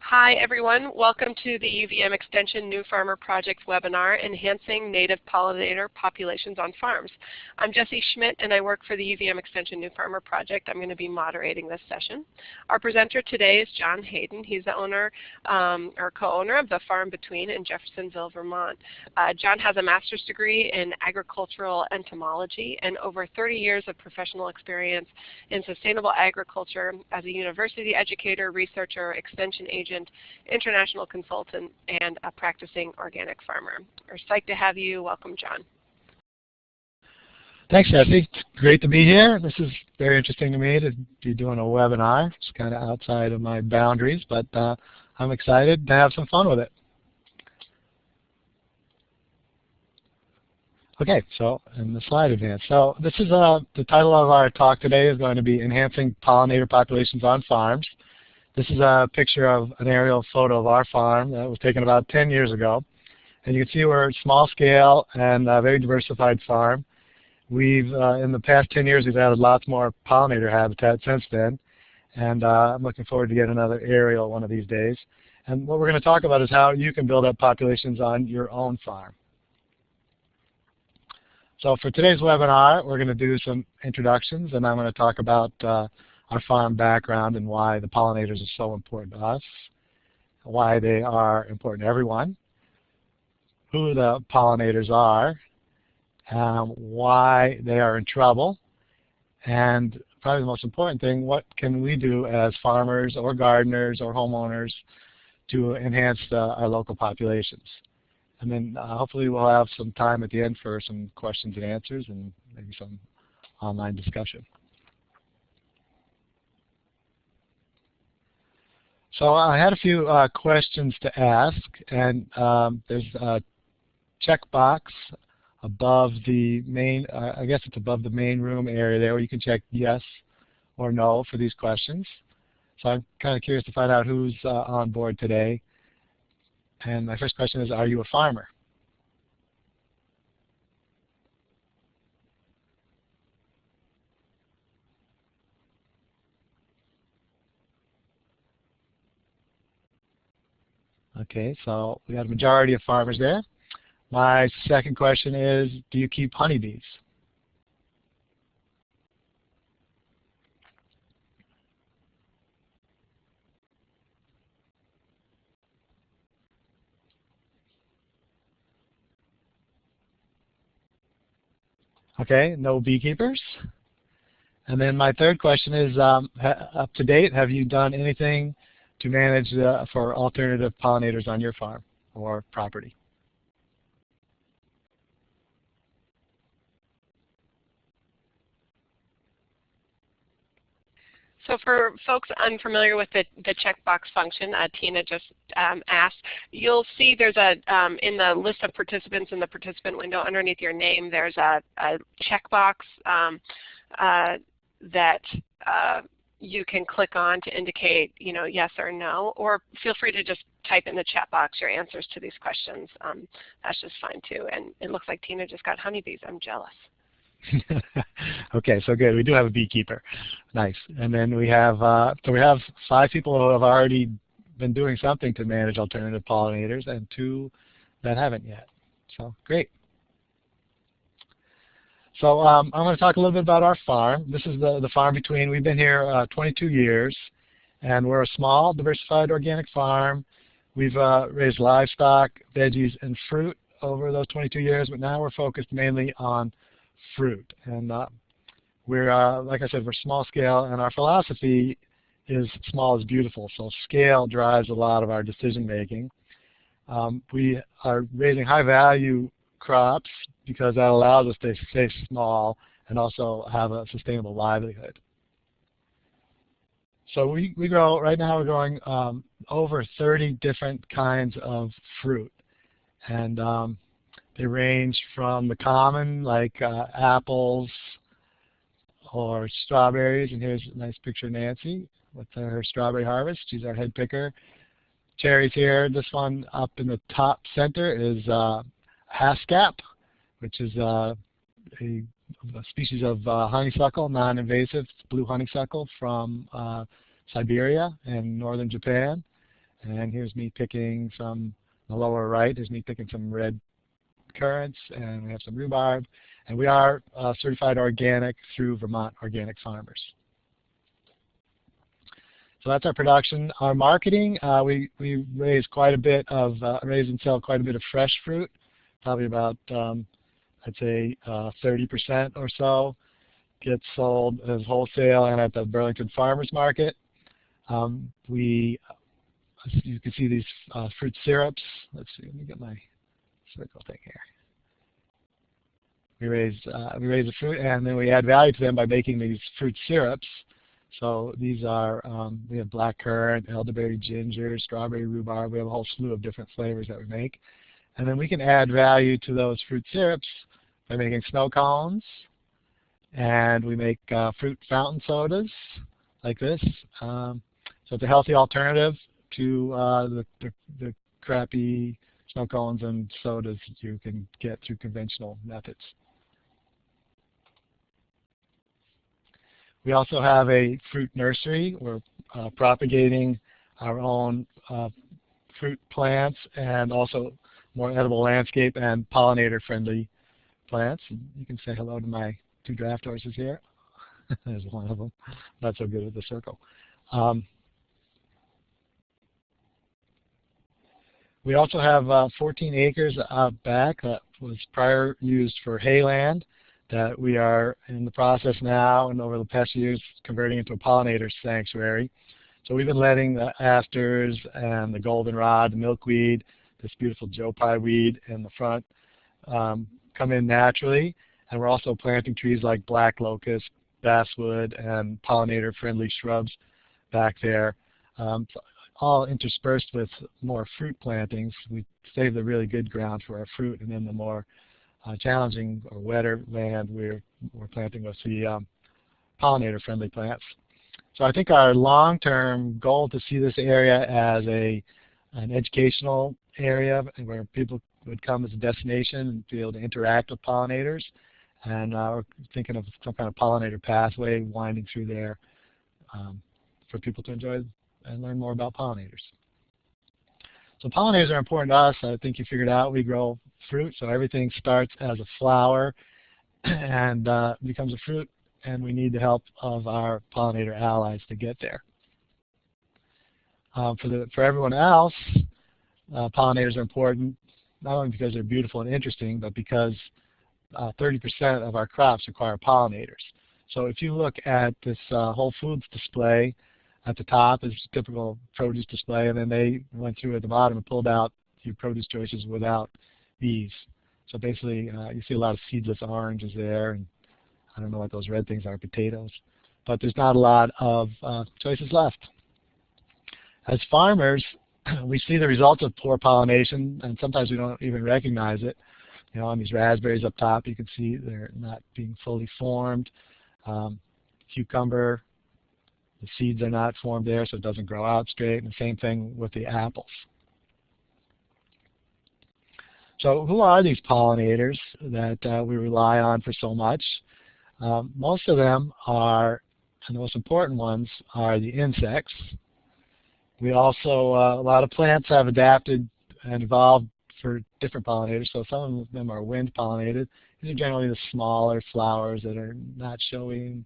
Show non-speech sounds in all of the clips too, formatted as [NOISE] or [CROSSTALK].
Hi everyone, welcome to the UVM Extension New Farmer Project webinar, Enhancing Native Pollinator Populations on Farms. I'm Jesse Schmidt and I work for the UVM Extension New Farmer Project. I'm going to be moderating this session. Our presenter today is John Hayden. He's the owner um, or co-owner of the Farm Between in Jeffersonville, Vermont. Uh, John has a master's degree in agricultural entomology and over 30 years of professional experience in sustainable agriculture as a university educator, researcher, extension agent, agent, international consultant, and a practicing organic farmer. We're psyched to have you. Welcome, John. Thanks, Jesse. It's great to be here. This is very interesting to me to be doing a webinar. It's kind of outside of my boundaries, but uh, I'm excited to have some fun with it. Okay, so in the slide advance. So this is uh, the title of our talk today is going to be Enhancing Pollinator Populations on Farms. This is a picture of an aerial photo of our farm that was taken about 10 years ago. And you can see we're a small scale and a very diversified farm. We've, uh, in the past 10 years, we've added lots more pollinator habitat since then. And uh, I'm looking forward to getting another aerial one of these days. And what we're going to talk about is how you can build up populations on your own farm. So for today's webinar, we're going to do some introductions, and I'm going to talk about uh, our farm background and why the pollinators are so important to us, why they are important to everyone, who the pollinators are, um, why they are in trouble, and probably the most important thing, what can we do as farmers or gardeners or homeowners to enhance the, our local populations. And then uh, hopefully we'll have some time at the end for some questions and answers and maybe some online discussion. So I had a few uh, questions to ask, and um, there's a checkbox above the main, uh, I guess it's above the main room area there where you can check yes or no for these questions. So I'm kind of curious to find out who's uh, on board today. And my first question is, are you a farmer? Okay, so we got a majority of farmers there. My second question is, do you keep honeybees? Okay, no beekeepers. And then my third question is, um, up to date, have you done anything to manage uh, for alternative pollinators on your farm or property. So for folks unfamiliar with the, the checkbox function, uh, Tina just um, asked, you'll see there's a, um, in the list of participants in the participant window underneath your name, there's a, a checkbox um, uh, that uh, you can click on to indicate you know, yes or no, or feel free to just type in the chat box your answers to these questions. Um, that's just fine too. And it looks like Tina just got honeybees. I'm jealous. [LAUGHS] okay, so good. We do have a beekeeper. Nice. And then we have uh, so we have five people who have already been doing something to manage alternative pollinators, and two that haven't yet. So great. So um, I'm going to talk a little bit about our farm. This is the, the farm between. We've been here uh, 22 years, and we're a small, diversified organic farm. We've uh, raised livestock, veggies, and fruit over those 22 years, but now we're focused mainly on fruit. And uh, we're, uh, like I said, we're small scale, and our philosophy is small is beautiful. So scale drives a lot of our decision making. Um, we are raising high value crops because that allows us to stay small and also have a sustainable livelihood. So we, we grow, right now we're growing um, over 30 different kinds of fruit. And um, they range from the common, like uh, apples or strawberries. And here's a nice picture of Nancy with her strawberry harvest. She's our head picker. Cherries here. This one up in the top center is uh, haskap, which is uh, a, a, species of uh, honeysuckle, non-invasive blue honeysuckle from uh, Siberia and northern Japan. And here's me picking some, the lower right, there's me picking some red currants, and we have some rhubarb. And we are uh, certified organic through Vermont Organic Farmers. So that's our production. Our marketing, uh, we, we raise quite a bit of, uh, raise and sell quite a bit of fresh fruit, probably about, um, I'd say 30% uh, or so gets sold as wholesale and at the Burlington Farmers Market. Um, we, you can see these uh, fruit syrups. Let's see, let me get my circle thing here. We raise, uh, we raise the fruit and then we add value to them by making these fruit syrups. So these are, um, we have black currant, elderberry ginger, strawberry rhubarb. We have a whole slew of different flavors that we make. And then we can add value to those fruit syrups by making snow cones. And we make uh, fruit fountain sodas like this. Um, so it's a healthy alternative to uh, the, the, the crappy snow cones and sodas you can get through conventional methods. We also have a fruit nursery. We're uh, propagating our own uh, fruit plants and also more edible landscape and pollinator-friendly plants. You can say hello to my two draft horses here. [LAUGHS] There's one of them. Not so good with the circle. Um, we also have uh, 14 acres out back that was prior used for hayland that we are in the process now and over the past years converting into a pollinator sanctuary. So we've been letting the asters and the goldenrod, the milkweed, this beautiful Joe Pye weed in the front um, come in naturally. And we're also planting trees like black locust, basswood, and pollinator-friendly shrubs back there, um, all interspersed with more fruit plantings. We save the really good ground for our fruit, and then the more uh, challenging or wetter land we're, we're planting with the um, pollinator-friendly plants. So I think our long-term goal to see this area as a an educational area where people would come as a destination and be able to interact with pollinators. And uh, we're thinking of some kind of pollinator pathway winding through there um, for people to enjoy and learn more about pollinators. So pollinators are important to us. I think you figured out we grow fruit, so everything starts as a flower [CLEARS THROAT] and uh, becomes a fruit, and we need the help of our pollinator allies to get there. Um, for, the, for everyone else, uh, pollinators are important, not only because they're beautiful and interesting, but because 30% uh, of our crops require pollinators. So if you look at this uh, Whole Foods display, at the top is a typical produce display, and then they went through at the bottom and pulled out your produce choices without bees. So basically, uh, you see a lot of seedless oranges there, and I don't know what those red things are, potatoes. But there's not a lot of uh, choices left. As farmers, [CLEARS THROAT] we see the results of poor pollination, and sometimes we don't even recognize it. You know, on these raspberries up top, you can see they're not being fully formed. Um, cucumber, the seeds are not formed there, so it doesn't grow out straight. And the same thing with the apples. So who are these pollinators that uh, we rely on for so much? Um, most of them are, and the most important ones, are the insects. We also, uh, a lot of plants have adapted and evolved for different pollinators. So some of them are wind pollinated. These are generally the smaller flowers that are not showing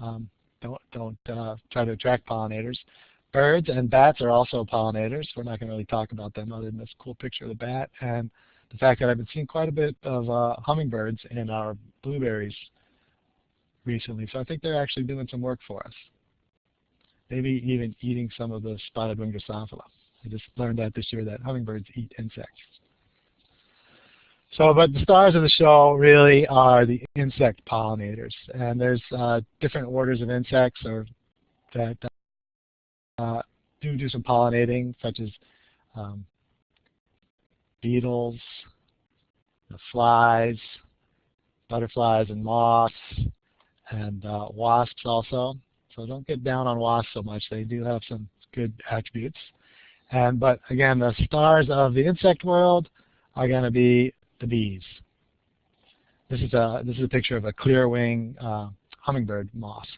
um, don't, don't uh, try to attract pollinators. Birds and bats are also pollinators. We're not going to really talk about them other than this cool picture of the bat and the fact that I've been seeing quite a bit of uh, hummingbirds in our blueberries recently. So I think they're actually doing some work for us. Maybe even eating some of the spotted wing Drosophila. I just learned that this year that hummingbirds eat insects. So, but the stars of the show really are the insect pollinators, and there's uh, different orders of insects or that uh, do do some pollinating, such as um, beetles, flies, butterflies, and moths, and uh, wasps also. So don't get down on wasps so much; they do have some good attributes. And but again, the stars of the insect world are going to be the bees. This is a this is a picture of a clear wing uh, hummingbird moth.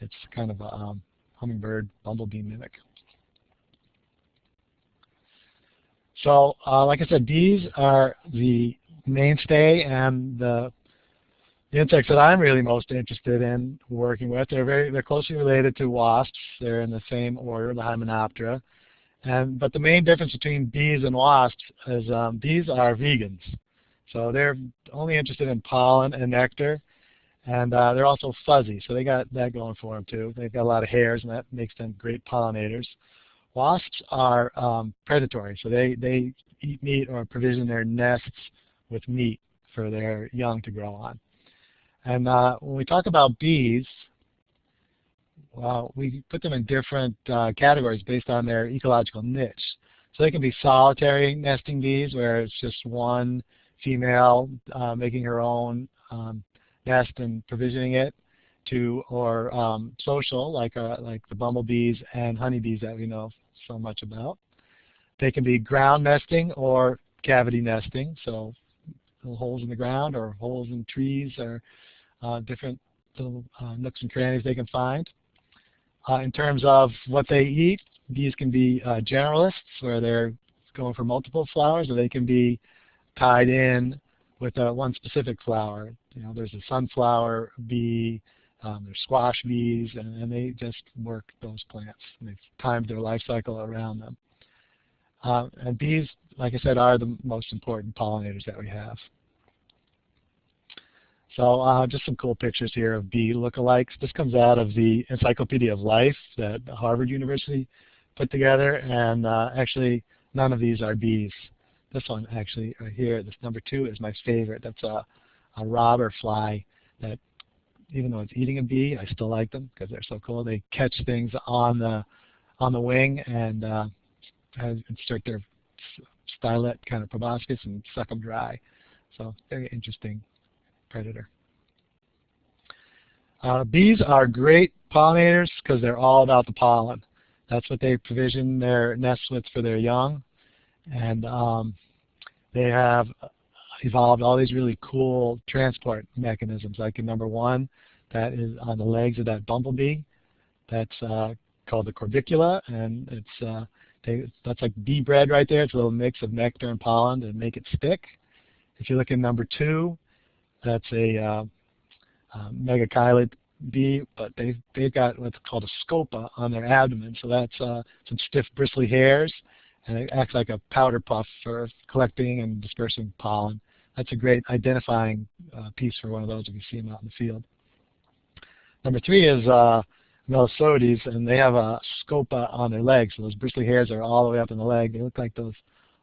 It's kind of a um, hummingbird bumblebee mimic. So uh, like I said, bees are the mainstay and the, the insects that I'm really most interested in working with. They're very they're closely related to wasps. They're in the same order, the Hymenoptera. And but the main difference between bees and wasps is um, bees are vegans. So they're only interested in pollen and nectar. And uh, they're also fuzzy, so they got that going for them too. They've got a lot of hairs, and that makes them great pollinators. Wasps are um, predatory, so they, they eat meat or provision their nests with meat for their young to grow on. And uh, when we talk about bees, well, we put them in different uh, categories based on their ecological niche. So they can be solitary nesting bees, where it's just one female uh, making her own um, nest and provisioning it to, or um, social, like, uh, like the bumblebees and honeybees that we know so much about. They can be ground nesting or cavity nesting, so holes in the ground or holes in trees or different little uh, nooks and crannies they can find. Uh, in terms of what they eat, bees can be uh, generalists, where they're going for multiple flowers, or they can be tied in with uh, one specific flower. You know, there's a sunflower bee, um, there's squash bees, and, and, they just work those plants. They've timed their life cycle around them. Uh, and bees, like I said, are the most important pollinators that we have. So uh, just some cool pictures here of bee lookalikes. This comes out of the Encyclopedia of Life that Harvard University put together, and uh, actually none of these are bees. This one actually right here, this number two is my favorite. That's a, a robber fly that even though it's eating a bee, I still like them because they're so cool. They catch things on the on the wing and uh, insert their stylet kind of proboscis and suck them dry. So very interesting predator. Uh, bees are great pollinators because they're all about the pollen. That's what they provision their nests with for their young. And um, they have evolved all these really cool transport mechanisms. Like in number one, that is on the legs of that bumblebee. That's uh, called the corbicula, and it's uh, they, that's like bee bread right there. It's a little mix of nectar and pollen to make it stick. If you look at number two, that's a uh, uh, bee, but they've, they've got what's called a scopa on their abdomen. So that's uh, some stiff bristly hairs and it acts like a powder puff for collecting and dispersing pollen. That's a great identifying uh, piece for one of those if you see them out in the field. Number three is uh, Melissodes, and they have a scopa on their legs. So those bristly hairs are all the way up in the leg. They look like those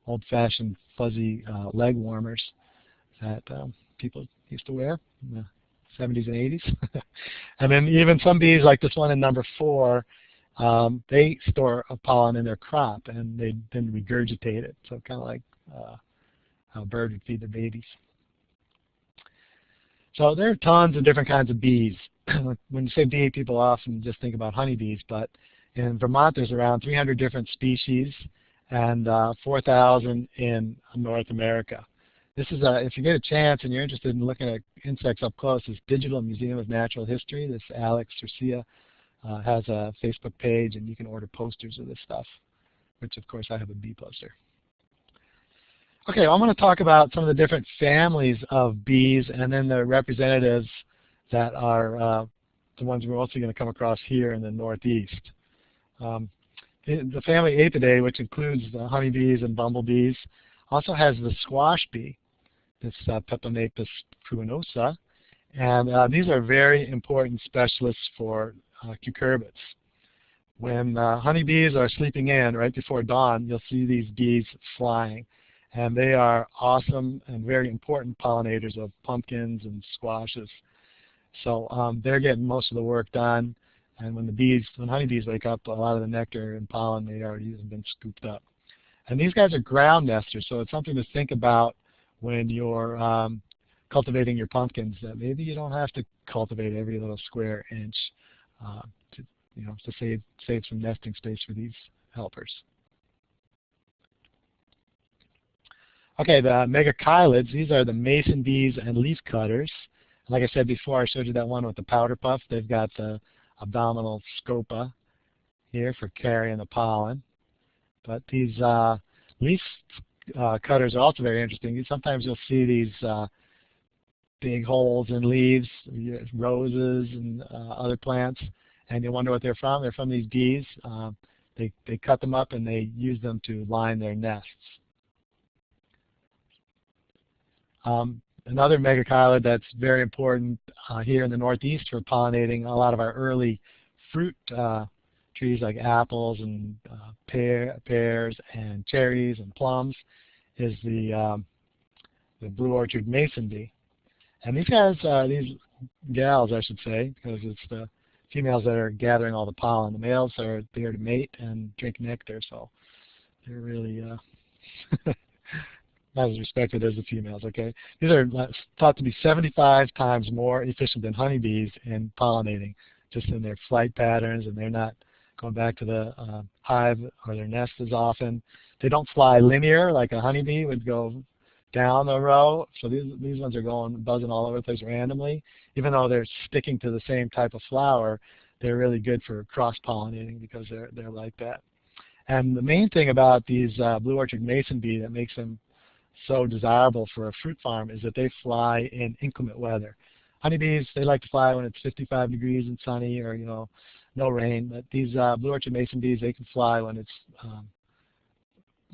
old-fashioned fuzzy uh, leg warmers that um, people used to wear in the 70s and 80s. [LAUGHS] and then even some bees, like this one in number four, um, they store a pollen in their crop and they then regurgitate it. So kind of like uh, how a bird would feed their babies. So there are tons of different kinds of bees. [CLEARS THROAT] when you say bee, people often just think about honeybees, but in Vermont there's around 300 different species and uh, 4,000 in North America. This is a, if you get a chance and you're interested in looking at insects up close, this Digital Museum of Natural History, this Alex Surcică uh, has a Facebook page, and you can order posters of this stuff, which of course I have a bee poster. Okay, I'm going to talk about some of the different families of bees and then the representatives that are uh, the ones we're also going to come across here in the Northeast. Um, the family Apidae, which includes the honeybees and bumblebees, also has the squash bee, this uh, Peponapis pruinosa, and uh, these are very important specialists for uh, cucurbits. When uh, honeybees are sleeping in right before dawn, you'll see these bees flying. And they are awesome and very important pollinators of pumpkins and squashes. So um, they're getting most of the work done. And when the bees, when honeybees wake up, a lot of the nectar and pollen they already have been scooped up. And these guys are ground nesters, so it's something to think about when you're um, cultivating your pumpkins. That maybe you don't have to cultivate every little square inch uh, to, you know, to save, save some nesting space for these helpers. Okay, the megachilids, these are the mason bees and leaf cutters. Like I said before, I showed you that one with the powder puff. They've got the abdominal scopa here for carrying the pollen. But these uh, leaf uh, cutters are also very interesting. Sometimes you'll see these uh, big holes in leaves, roses and uh, other plants, and you wonder what they're from. They're from these bees. Uh, they, they cut them up and they use them to line their nests. Um, another megachilid that's very important uh, here in the Northeast for pollinating a lot of our early fruit uh, trees like apples and uh, pear, pears and cherries and plums is the, um, the blue orchard mason bee. And these guys, uh, these gals I should say, because it's the females that are gathering all the pollen. The males are there to mate and drink nectar, so they're really uh, [LAUGHS] not as respected as the females, okay? These are thought to be 75 times more efficient than honeybees in pollinating, just in their flight patterns, and they're not going back to the uh, hive or their nest as often. They don't fly linear like a honeybee would go down the row. So these, these ones are going buzzing all over the place randomly. Even though they're sticking to the same type of flower, they're really good for cross-pollinating because they're, they're like that. And the main thing about these uh, blue orchard mason bee that makes them so desirable for a fruit farm is that they fly in inclement weather. Honeybees, they like to fly when it's 55 degrees and sunny or, you know, no rain. But these uh, blue orchard mason bees, they can fly when it's um,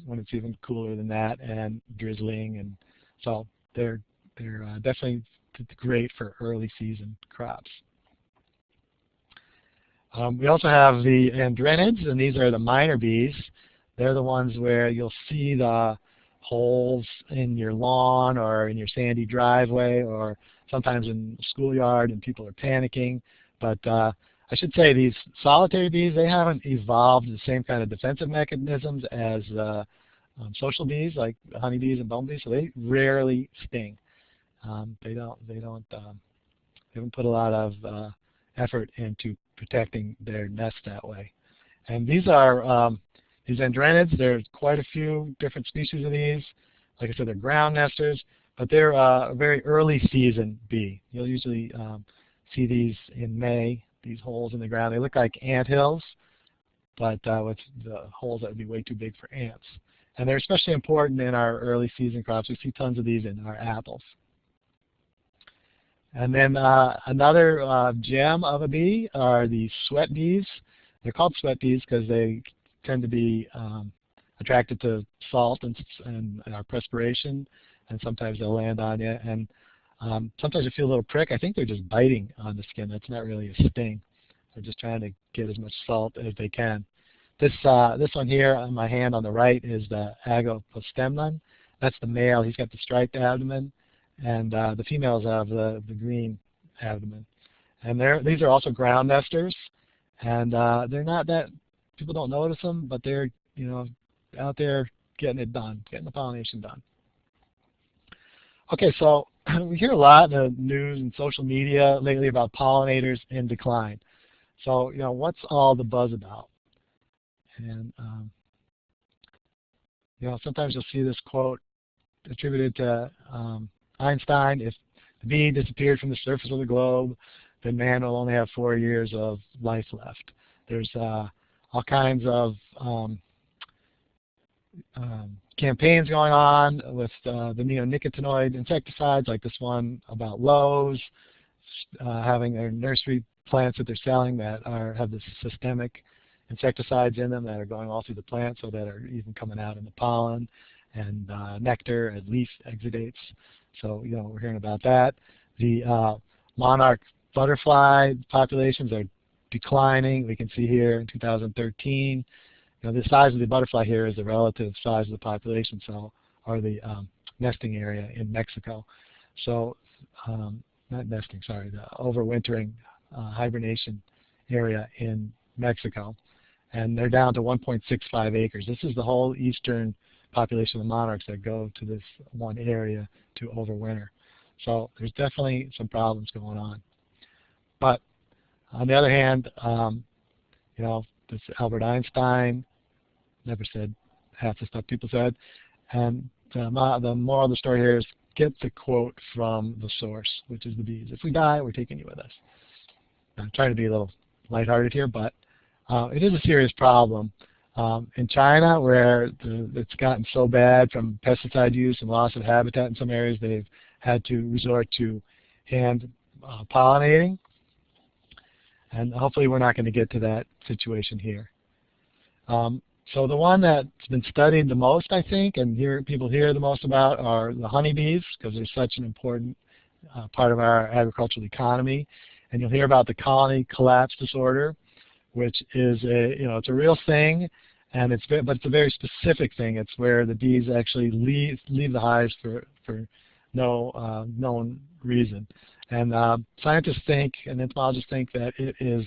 when it's even cooler than that and drizzling. And so they're, they're uh, definitely great for early season crops. Um, we also have the andrenids, and these are the miner bees. They're the ones where you'll see the holes in your lawn or in your sandy driveway or sometimes in the schoolyard and people are panicking. But uh, I should say these solitary bees, they haven't evolved the same kind of defensive mechanisms as uh, um, social bees like honeybees and bumblebees, so they rarely sting. Um, they don't, they don't, um, they haven't put a lot of uh, effort into protecting their nest that way. And these are um, these andrenids. There's quite a few different species of these. Like I said, they're ground nesters, but they're uh, a very early season bee. You'll usually um, see these in May these holes in the ground. They look like ant hills, but uh, with the holes that would be way too big for ants. And they're especially important in our early season crops. We see tons of these in our apples. And then uh, another uh, gem of a bee are the sweat bees. They're called sweat bees because they tend to be um, attracted to salt and, and, our perspiration, and sometimes they'll land on you. And um, sometimes you feel a little prick. I think they're just biting on the skin. That's not really a sting. They're just trying to get as much salt as they can. This uh, this one here on my hand on the right is the Agapostemon. That's the male. He's got the striped abdomen, and uh, the females have the, the green abdomen. And they're, these are also ground nesters, and uh, they're not that people don't notice them, but they're you know out there getting it done, getting the pollination done. Okay, so [CLEARS THROAT] we hear a lot in the news and social media lately about pollinators in decline. So, you know, what's all the buzz about? And, um, you know, sometimes you'll see this quote attributed to um, Einstein, if the bee disappeared from the surface of the globe, then man will only have four years of life left. There's uh, all kinds of um, um, campaigns going on with uh, the neonicotinoid insecticides like this one about Lowe's, uh, having their nursery plants that they're selling that are have the systemic insecticides in them that are going all through the plant so that are even coming out in the pollen and uh, nectar and leaf exudates. So, you know, we're hearing about that. The uh, monarch butterfly populations are declining. We can see here in 2013 you know, the size of the butterfly here is the relative size of the population cell or the um, nesting area in Mexico. So, um, not nesting, sorry, the overwintering uh, hibernation area in Mexico. And they're down to 1.65 acres. This is the whole eastern population of monarchs that go to this one area to overwinter. So there's definitely some problems going on. But on the other hand, um, you know, this Albert Einstein never said half the stuff people said. And the, the moral of the story here is get the quote from the source, which is the bees. If we die, we're taking you with us. I'm trying to be a little lighthearted here, but uh, it is a serious problem. Um, in China, where the, it's gotten so bad from pesticide use and loss of habitat in some areas, they've had to resort to hand uh, pollinating. And hopefully we're not going to get to that situation here. Um, so the one that's been studied the most, I think, and hear, people hear the most about are the honeybees, because they're such an important uh, part of our agricultural economy. And you'll hear about the colony collapse disorder, which is a, you know, it's a real thing, and it's but it's a very specific thing. It's where the bees actually leave leave the hives for for no uh, known reason. And uh, scientists think, and entomologists think that it is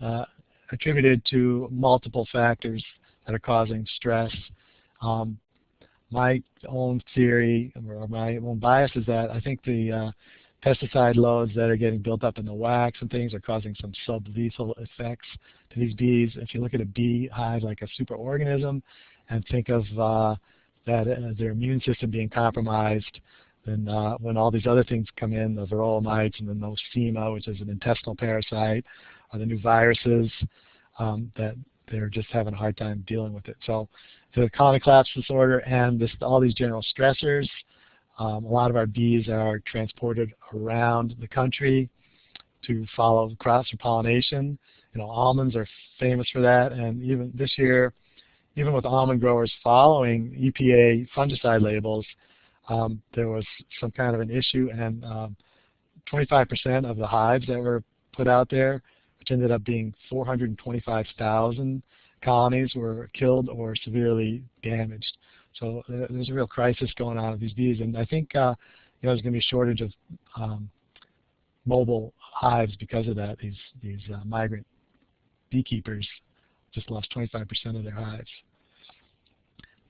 uh, attributed to multiple factors that are causing stress. Um, my own theory or my own bias is that I think the uh, pesticide loads that are getting built up in the wax and things are causing some sublethal effects to these bees. If you look at a bee hive like a superorganism and think of uh, that uh, their immune system being compromised, then uh, when all these other things come in, the varroa mites and then the nosema, which is an intestinal parasite, or the new viruses, um, that they're just having a hard time dealing with it. So the colony collapse disorder and this, all these general stressors, um, a lot of our bees are transported around the country to follow crops for pollination. You know, almonds are famous for that, and even this year, even with almond growers following EPA fungicide labels, um, there was some kind of an issue, and 25% um, of the hives that were put out there, which ended up being 425,000 colonies, were killed or severely damaged. So uh, there's a real crisis going on with these bees, and I think uh, you know there's going to be a shortage of um, mobile hives because of that. These these uh, migrant beekeepers just lost 25% of their hives.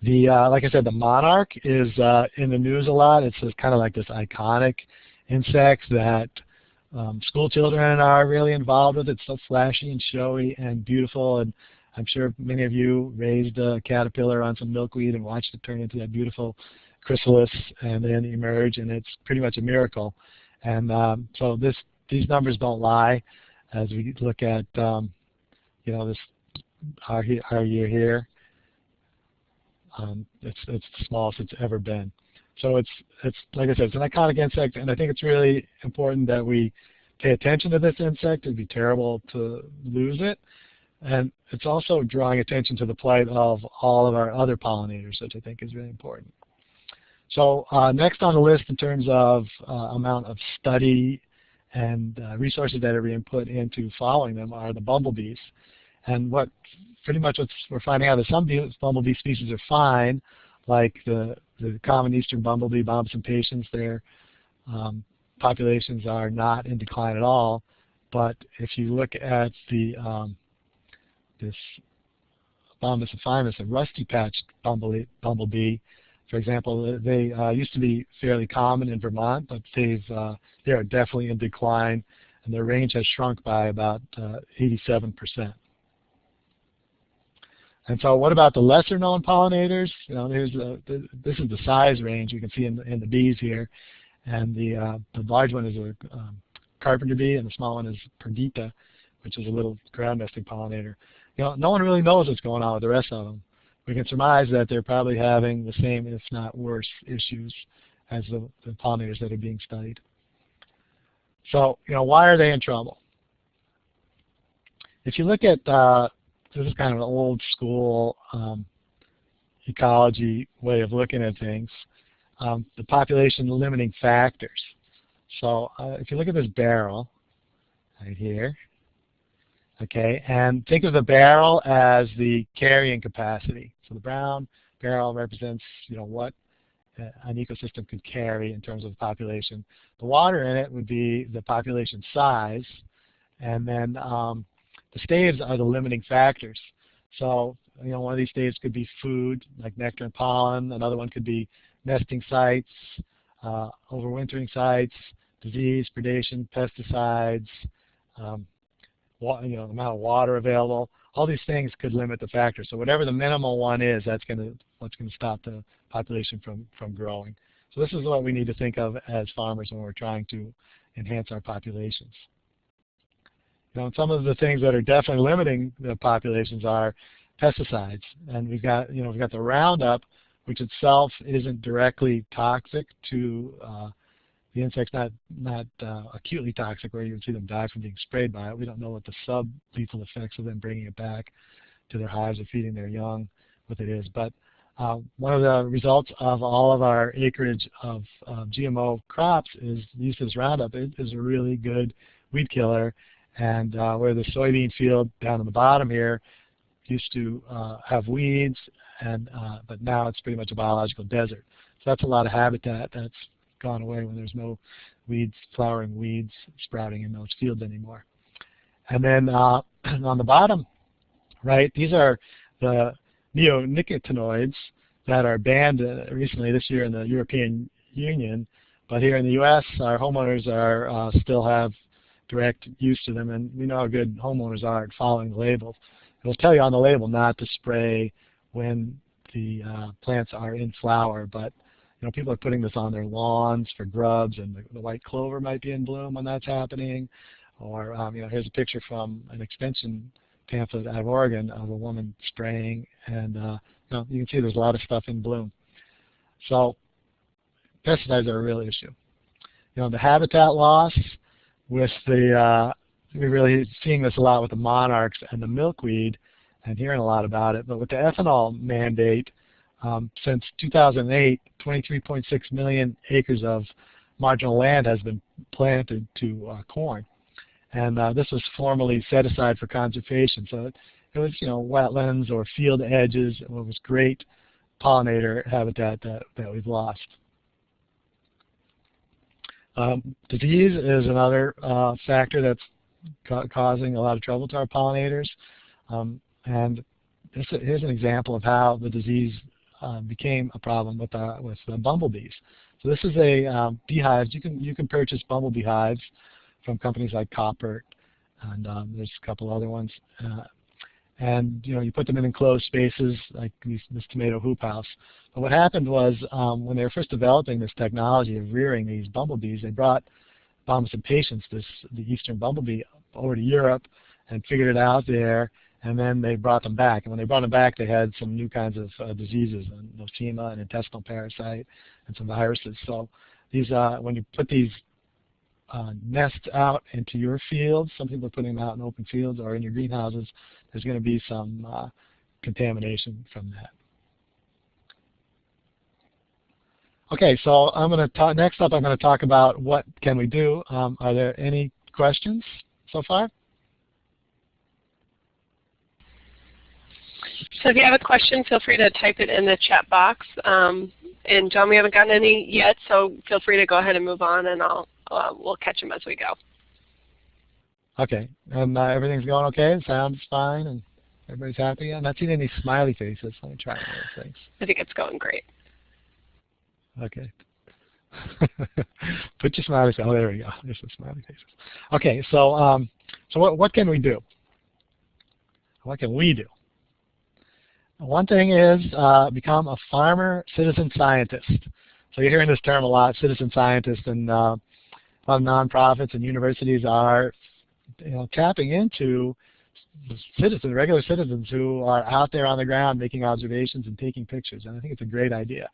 The uh, like I said, the monarch is uh, in the news a lot. It's kind of like this iconic insect that um, school children are really involved with. It's so flashy and showy and beautiful, and I'm sure many of you raised a caterpillar on some milkweed and watched it turn into that beautiful chrysalis and then emerge, and it's pretty much a miracle. And um, so this these numbers don't lie as we look at um, you know this our, our year here. Um, it's it's the smallest it's ever been. So it's it's like I said, it's an iconic insect, and I think it's really important that we pay attention to this insect. It'd be terrible to lose it. And it's also drawing attention to the plight of all of our other pollinators, which I think is really important. So uh, next on the list in terms of uh, amount of study and uh, resources that are being put into following them are the bumblebees. And what pretty much what we're finding out is some bumblebee species are fine, like the, the common eastern bumblebee, Bombus impatiens, their um, populations are not in decline at all. But if you look at the um, this Bombus epiphymus, a rusty-patched bumblebee, bumblebee, for example, they uh, used to be fairly common in Vermont, but they've uh, they are definitely in decline, and their range has shrunk by about 87%. Uh, and so what about the lesser known pollinators? You know, here's the, the, this is the size range you can see in the, in the bees here. And the, uh, the large one is a um, carpenter bee, and the small one is perdita, which is a little ground nesting pollinator you know, no one really knows what's going on with the rest of them. We can surmise that they're probably having the same, if not worse, issues as the, the pollinators that are being studied. So, you know, why are they in trouble? If you look at, uh, this is kind of an old school um, ecology way of looking at things, um, the population limiting factors. So uh, if you look at this barrel right here, Okay, and think of the barrel as the carrying capacity. So the brown barrel represents, you know, what uh, an ecosystem could carry in terms of the population. The water in it would be the population size, and then um, the staves are the limiting factors. So, you know, one of these staves could be food, like nectar and pollen. Another one could be nesting sites, uh, overwintering sites, disease, predation, pesticides, um, you know, amount of water available. All these things could limit the factor. So whatever the minimal one is, that's going to what's going to stop the population from from growing. So this is what we need to think of as farmers when we're trying to enhance our populations. Know, some of the things that are definitely limiting the populations are pesticides. And we've got, you know, we've got the Roundup, which itself isn't directly toxic to uh, the insects, not not uh, acutely toxic where you would see them die from being sprayed by it. We don't know what the sub-lethal effects of them bringing it back to their hives or feeding their young, what it is. But uh, one of the results of all of our acreage of GMO crops is use this Roundup. It is a really good weed killer. And uh, where the soybean field down in the bottom here used to uh, have weeds, and uh, but now it's pretty much a biological desert. So that's a lot of habitat that's gone away when there's no weeds, flowering weeds sprouting in those fields anymore. And then uh, [CLEARS THROAT] on the bottom right, these are the neonicotinoids that are banned uh, recently this year in the European Union. But here in the U.S., our homeowners are uh, still have direct use to them, and we know how good homeowners are at following the labels. It'll tell you on the label not to spray when the uh, plants are in flower, but you know people are putting this on their lawns for grubs, and the, the white clover might be in bloom when that's happening. Or um, you know, here's a picture from an extension pamphlet out of Oregon of a woman spraying, and uh, you, know, you can see there's a lot of stuff in bloom. So pesticides are a real issue. You know, the habitat loss with the, uh, we're really seeing this a lot with the monarchs and the milkweed and hearing a lot about it, but with the ethanol mandate, um, since 2008, 23.6 million acres of marginal land has been planted to uh, corn. And uh, this was formerly set aside for conservation. So it, it, was, you know, wetlands or field edges. It was great pollinator habitat that, that we've lost. Um, disease is another uh, factor that's ca causing a lot of trouble to our pollinators. Um, and this, here's an example of how the disease uh, became a problem with, uh, with the bumblebees. So this is a um, beehive. You can, you can purchase bumblebee hives from companies like Koppert, and um, there's a couple other ones. Uh, and you know, you put them in enclosed spaces like these, this tomato hoop house. But what happened was um, when they were first developing this technology of rearing these bumblebees, they brought Bombus impatiens, this the eastern bumblebee, over to Europe and figured it out there. And then they brought them back. And when they brought them back, they had some new kinds of uh, diseases, and nosema, an intestinal parasite, and some viruses. So these, uh, when you put these uh, nest out into your fields. Some people are putting them out in open fields or in your greenhouses. There's going to be some uh, contamination from that. Okay, so I'm going to talk, next up I'm going to talk about what can we do. Um, are there any questions so far? So if you have a question, feel free to type it in the chat box. Um, and John, we haven't gotten any yet, so feel free to go ahead and move on, and I'll uh, we'll catch them as we go. Okay, and uh, everything's going okay. Sounds fine, and everybody's happy. I'm not seeing any smiley faces. Let me try one of those things. I think it's going great. Okay. [LAUGHS] Put your smiley face. Oh, there we go. There's some smiley faces. Okay, so um, so what what can we do? What can we do? One thing is uh, become a farmer citizen scientist. So you're hearing this term a lot, citizen scientist, and uh, of nonprofits and universities are you know, tapping into citizens, regular citizens who are out there on the ground making observations and taking pictures. And I think it's a great idea.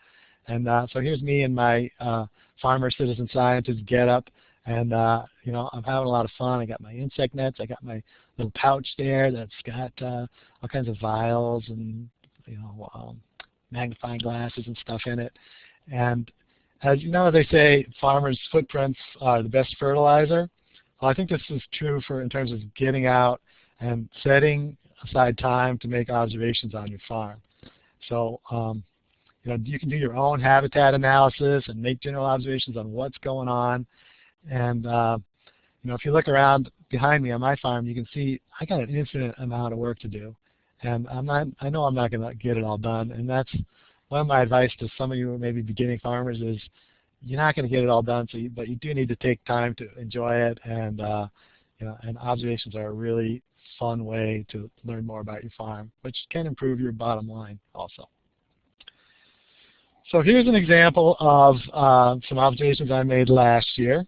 And uh, so here's me and my uh, farmer citizen scientist get up. And uh, you know, I'm having a lot of fun. I got my insect nets. I got my little pouch there that's got uh, all kinds of vials and you know um, magnifying glasses and stuff in it. And as you know, they say farmers' footprints are the best fertilizer. Well, I think this is true for in terms of getting out and setting aside time to make observations on your farm. So, um, you know, you can do your own habitat analysis and make general observations on what's going on. And, uh, you know, if you look around behind me on my farm, you can see I got an infinite amount of work to do. And I'm not, I know I'm not going to get it all done. And that's one of my advice to some of you maybe beginning farmers is you're not going to get it all done, so you, but you do need to take time to enjoy it, and uh, you know, and observations are a really fun way to learn more about your farm, which can improve your bottom line also. So here's an example of uh, some observations I made last year.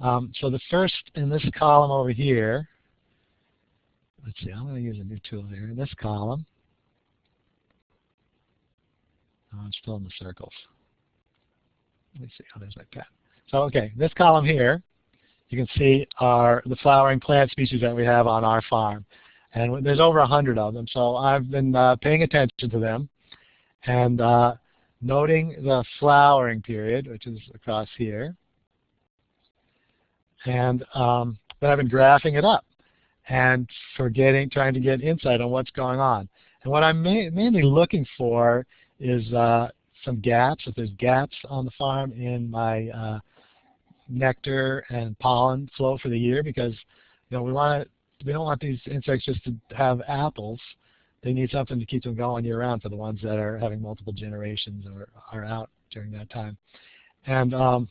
Um, so the first in this column over here, let's see, I'm going to use a new tool here. In this column, oh, I'm still in the circles. Let me see, oh, there's my pen. So, okay, this column here, you can see are the flowering plant species that we have on our farm. And there's over a hundred of them, so I've been uh, paying attention to them and uh, noting the flowering period, which is across here. And um, then I've been graphing it up and for getting, trying to get insight on what's going on. And what I'm ma mainly looking for is uh, some gaps, if there's gaps on the farm in my uh, nectar and pollen flow for the year because you know we want we don't want these insects just to have apples. They need something to keep them going year round for the ones that are having multiple generations or are out during that time. And um,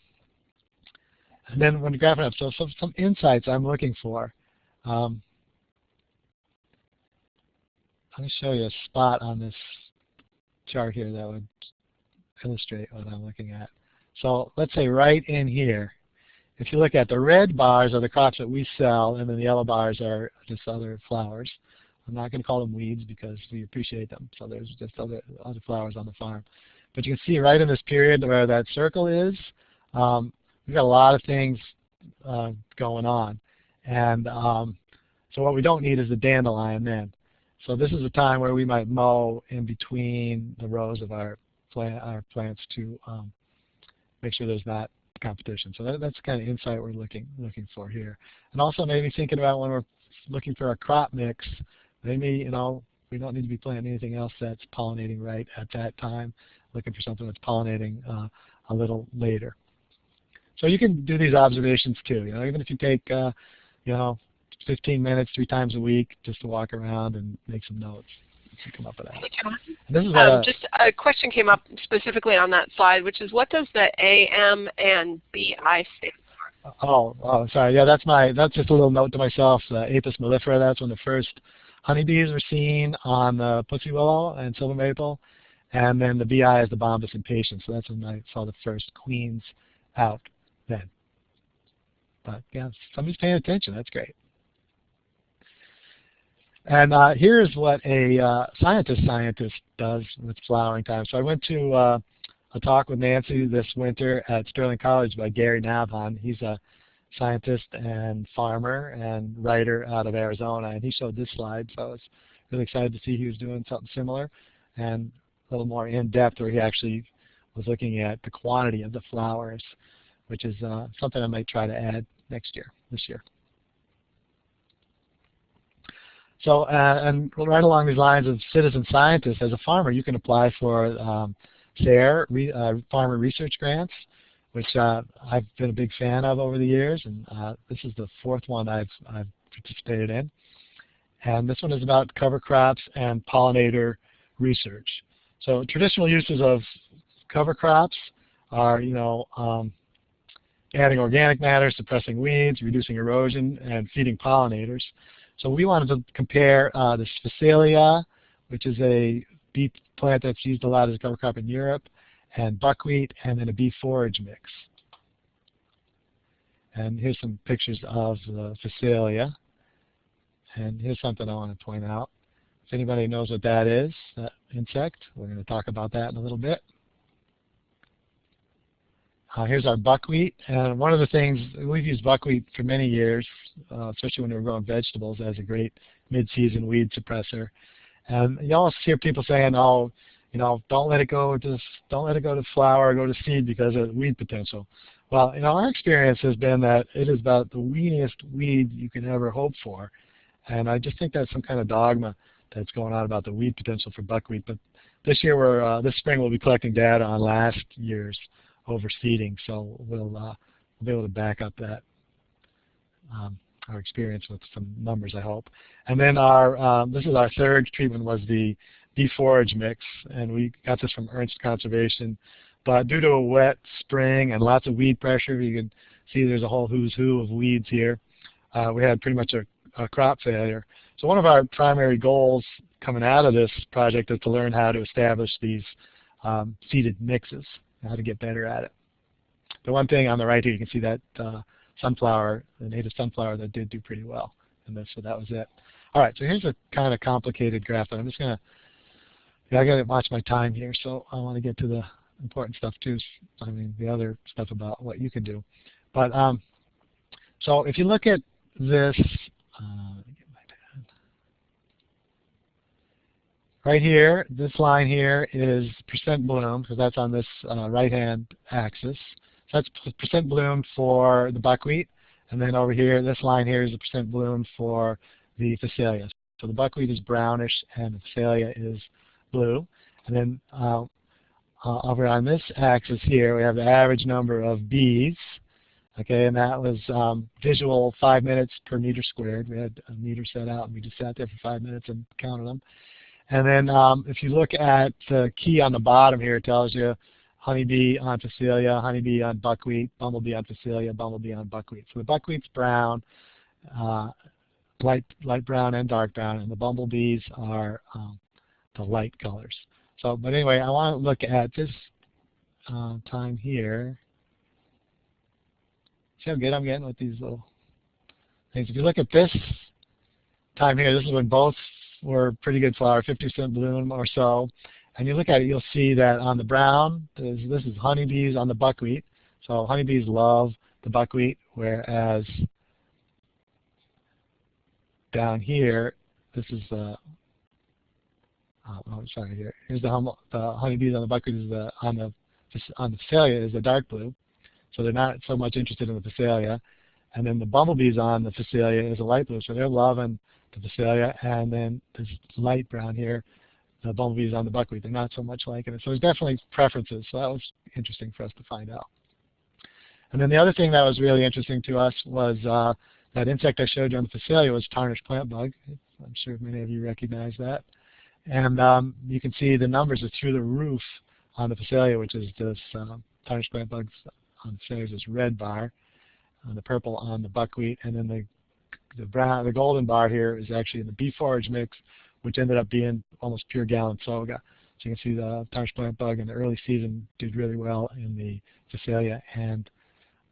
and then when you graph it up, so some, some insights I'm looking for. Um, I'm going to show you a spot on this chart here that would illustrate what I'm looking at. So let's say right in here, if you look at the red bars are the crops that we sell, and then the yellow bars are just other flowers. I'm not going to call them weeds because we appreciate them. So there's just other, other flowers on the farm. But you can see right in this period where that circle is, um, we've got a lot of things uh, going on. And um, so what we don't need is the dandelion then. So this is a time where we might mow in between the rows of our, plant, our plants to um, make sure there's not competition. So that, that's the kind of insight we're looking looking for here. And also maybe thinking about when we're looking for a crop mix, maybe you know we don't need to be planting anything else that's pollinating right at that time. Looking for something that's pollinating uh, a little later. So you can do these observations too. You know, even if you take uh, you know 15 minutes three times a week just to walk around and make some notes come up with that. This is um, just a question came up specifically on that slide, which is what does the AM and BI stand for? Oh, oh, sorry. Yeah, that's my. That's just a little note to myself. Uh, Apis mellifera. That's when the first honeybees were seen on the pussy willow and silver maple, and then the BI is the bombus impatiens. So that's when I saw the first queens out then. But yeah, somebody's paying attention. That's great. And uh, here's what a uh, scientist scientist does with flowering time. So I went to uh, a talk with Nancy this winter at Sterling College by Gary Nabhan. He's a scientist and farmer and writer out of Arizona, and he showed this slide. So I was really excited to see he was doing something similar and a little more in-depth where he actually was looking at the quantity of the flowers, which is uh, something I might try to add next year, this year. So, uh, and right along these lines of citizen scientists, as a farmer, you can apply for um, SARE, re, uh, Farmer Research Grants, which uh, I've been a big fan of over the years, and uh, this is the fourth one I've, I've participated in. And this one is about cover crops and pollinator research. So traditional uses of cover crops are, you know, um, adding organic matter, suppressing weeds, reducing erosion, and feeding pollinators. So we wanted to compare uh, the Phacelia, which is a beet plant that's used a lot as a cover crop in Europe, and buckwheat, and then a bee forage mix. And here's some pictures of the. And here's something I want to point out. If anybody knows what that is, that insect, we're going to talk about that in a little bit. Uh, here's our buckwheat, and one of the things, we've used buckwheat for many years, uh, especially when we're growing vegetables as a great mid-season weed suppressor. And you always hear people saying, oh, you know, don't let it go to don't let it go to flower or go to seed because of weed potential. Well, you know, our experience has been that it is about the weediest weed you can ever hope for. And I just think that's some kind of dogma that's going on about the weed potential for buckwheat. But this year, we're uh, this spring, we'll be collecting data on last year's overseeding. So we'll, uh, be able to back up that um, our experience with some numbers, I hope. And then our um, this is our third treatment was the deforage mix, and we got this from Ernst Conservation. But due to a wet spring and lots of weed pressure, you can see there's a whole who's who of weeds here. Uh, we had pretty much a, a crop failure. So one of our primary goals coming out of this project is to learn how to establish these um, seeded mixes how to get better at it. The one thing on the right here, you can see that uh, sunflower, the native sunflower that did do pretty well in this, so that was it. All right, so here's a kind of complicated graph. but I'm just going to, yeah, I got to watch my time here, so I want to get to the important stuff too. I mean, the other stuff about what you can do. But um, so if you look at this, uh, right here, this line here is percent bloom, because that's on this uh, right-hand axis. So that's percent bloom for the buckwheat. And then over here, this line here is the percent bloom for the phacelia. So the buckwheat is brownish and the phacelia is blue. And then uh, uh, over on this axis here, we have the average number of bees. Okay, and that was um, visual five minutes per meter squared. We had a meter set out, and we just sat there for five minutes and counted them. And then um, if you look at the key on the bottom here, it tells you honeybee on Phacelia, honeybee on buckwheat, bumblebee on Phacelia, bumblebee on buckwheat. So the buckwheat's brown, uh, light, light brown and dark brown, and the bumblebees are um, the light colors. So, but anyway, I want to look at this uh, time here. See how good I'm getting with these little things. If you look at this time here, this is when both were pretty good flower, 50% bloom or so and you look at it, you'll see that on the brown, this, this is honeybees on the buckwheat. So honeybees love the buckwheat, whereas down here, this is the uh, oh, sorry here. Here's the, hum, the honeybees on the buckwheat is the on the on the phacelia is the dark blue, so they're not so much interested in the phacelia. And then the bumblebees on the phacelia is a light blue, so they're loving the phacelia. And then this light brown here the bumblebees on the buckwheat. They're not so much liking it. So there's definitely preferences. So that was interesting for us to find out. And then the other thing that was really interesting to us was uh, that insect I showed you on the Phacelia was tarnished plant bug. I'm sure many of you recognize that. And um, you can see the numbers are through the roof on the Phacelia, which is this uh, tarnished plant bugs on the is this red bar, uh, the purple on the buckwheat, and then the the brown, the golden bar here is actually in the bee forage mix, which ended up being almost pure Galinsoga. So you can see the tarnished plant bug in the early season did really well in the Phacelia and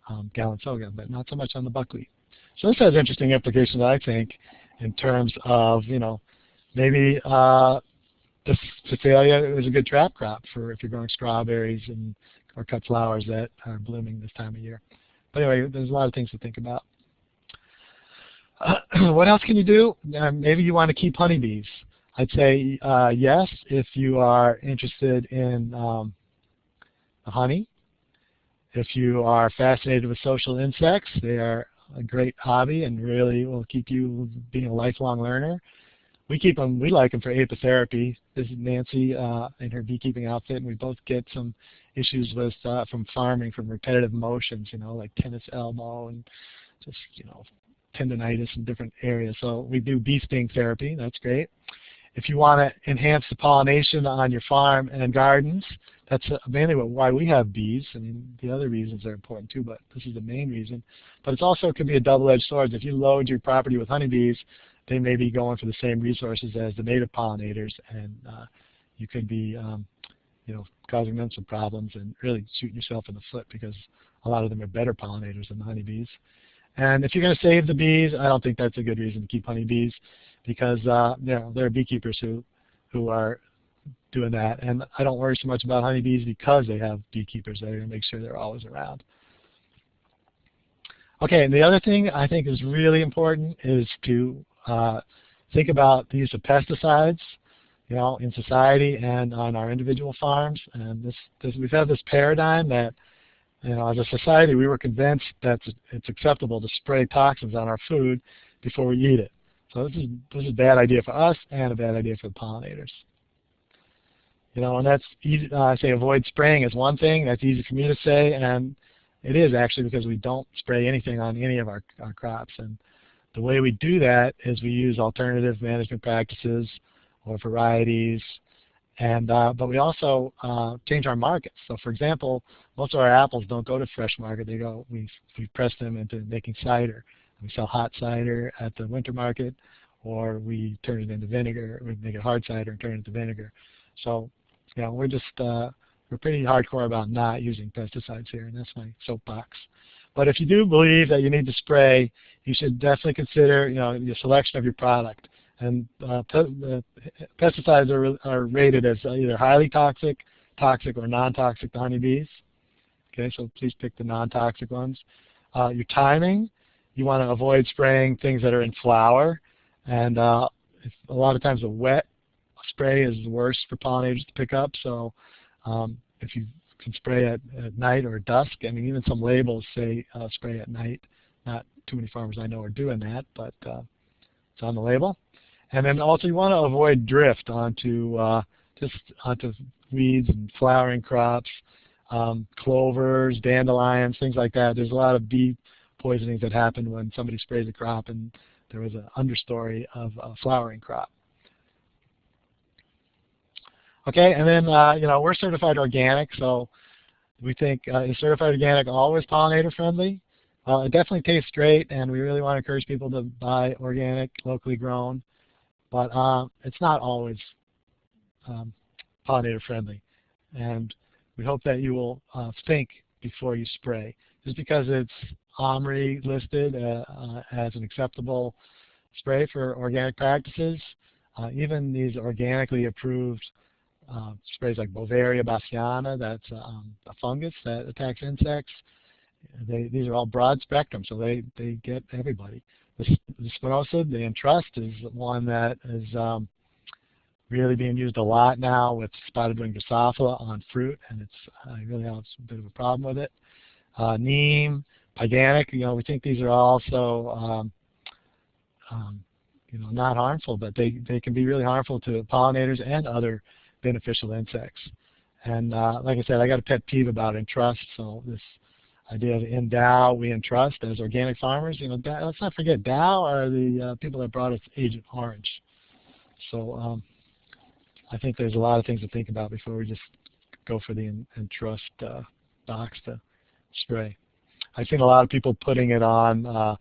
um, Galinsoga, but not so much on the buckwheat. So this has interesting implications, I think, in terms of, you know, maybe uh, the Phacelia is a good trap crop for if you're growing strawberries and or cut flowers that are blooming this time of year. But anyway, there's a lot of things to think about. [CLEARS THROAT] What else can you do? Uh, maybe you want to keep honeybees. I'd say uh, yes if you are interested in um, honey. If you are fascinated with social insects, they are a great hobby and really will keep you being a lifelong learner. We keep them, we like them for apitherapy. This is Nancy uh, in her beekeeping outfit, and we both get some issues with uh, from farming, from repetitive motions, you know, like tennis elbow and just, you know, tendonitis in different areas. So we do bee sting therapy. That's great. If you want to enhance the pollination on your farm and gardens, that's mainly what, why we have bees. I mean, the other reasons are important too, but this is the main reason. But it also could be a double-edged sword. If you load your property with honeybees, they may be going for the same resources as the native pollinators, and uh, you could be, um, you know, causing them some problems and really shooting yourself in the foot because a lot of them are better pollinators than the honeybees. And if you're going to save the bees, I don't think that's a good reason to keep honeybees because uh, you know, there are beekeepers who, who are doing that. And I don't worry so much about honeybees because they have beekeepers that are going to make sure they're always around. Okay, and the other thing I think is really important is to uh, think about the use of pesticides, you know, in society and on our individual farms. And this, this we've had this paradigm that you know, as a society, we were convinced that it's acceptable to spray toxins on our food before we eat it. So this is this is a bad idea for us and a bad idea for the pollinators. You know, and that's easy. Uh, I say avoid spraying is one thing. That's easy for me to say, and it is actually because we don't spray anything on any of our, our crops. And the way we do that is we use alternative management practices or varieties and uh, but we also uh, change our markets. So for example, most of our apples don't go to fresh market. They go we we press them into making cider. We sell hot cider at the winter market, or we turn it into vinegar. We make it hard cider and turn it into vinegar. So you know we're just uh, we're pretty hardcore about not using pesticides here, and that's my soapbox. But if you do believe that you need to spray, you should definitely consider you know the selection of your product And uh, pesticides are, are rated as either highly toxic, toxic, or non-toxic to honeybees. Okay, so please pick the non-toxic ones. Uh, your timing, you want to avoid spraying things that are in flower. And uh, a lot of times a wet spray is worse for pollinators to pick up. So um, if you can spray at, at night or dusk, I mean even some labels say uh, spray at night. Not too many farmers I know are doing that, but uh, it's on the label. And then also you want to avoid drift onto uh, just onto weeds and flowering crops, um, clovers, dandelions, things like that. There's a lot of bee poisonings that happen when somebody sprays a crop and there was an understory of a flowering crop. Okay, and then uh, you know we're certified organic, so we think uh, is certified organic always pollinator friendly? Uh, it definitely tastes great, and we really want to encourage people to buy organic, locally grown, but uh, it's not always um, pollinator friendly. And we hope that you will uh, think before you spray. Just because it's OMRI listed uh, uh, as an acceptable spray for organic practices, uh, even these organically approved uh, sprays like Beauveria bassiana, that's um, a fungus that attacks insects. They, these are all broad spectrum, so they, they get everybody. The, the Entrust, is one that is um, really being used a lot now with spotted wing Drosophila on fruit, and it's really have a bit of a problem with it. Uh, neem, Pyganic, you know, we think these are also um, um, you know, not harmful, but they, they can be really harmful to pollinators and other beneficial insects. And uh, like I said, I got a pet peeve about entrust. So this idea of endow, we entrust as organic farmers. You know, let's not forget Dow are the uh, people that brought us Agent Orange. So um, I think there's a lot of things to think about before we just go for the entrust uh, box to spray. I've seen a lot of people putting it on, uh,